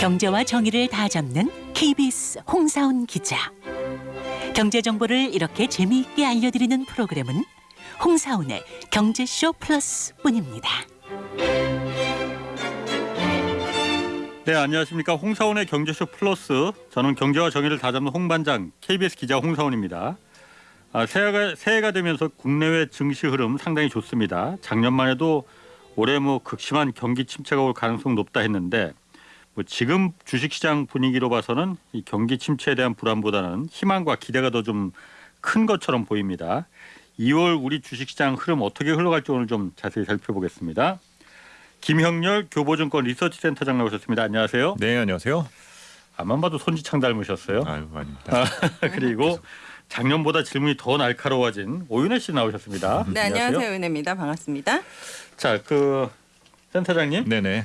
경제와 정의를 다 잡는 KBS 홍사훈 기자. 경제 정보를 이렇게 재미있게 알려드리는 프로그램은 홍사훈의 경제쇼 플러스뿐입니다. 네, 안녕하십니까. 홍사원의 경제쇼 플러스. 저는 경제와 정의를 다잡는 홍반장 KBS 기자 홍사원입니다. 아, 새해가, 새해가 되면서 국내외 증시 흐름 상당히 좋습니다. 작년만 해도 올해 뭐 극심한 경기 침체가 올 가능성 높다 했는데 뭐 지금 주식시장 분위기로 봐서는 이 경기 침체에 대한 불안보다는 희망과 기대가 더 좀 큰 것처럼 보입니다. 2월 우리 주식시장 흐름 어떻게 흘러갈지 오늘 좀 자세히 살펴보겠습니다. 김형렬 교보증권 리서치센터장 나오셨습니다. 안녕하세요. 네 안녕하세요. 앞만 봐도 손지창 닮으셨어요. 아유 아닙니다. 그리고 작년보다 질문이 더 날카로워진 오윤혜 씨 나오셨습니다. 네, 안녕하세요. 은혜입니다. 반갑습니다. 자, 그 센터장님 네네.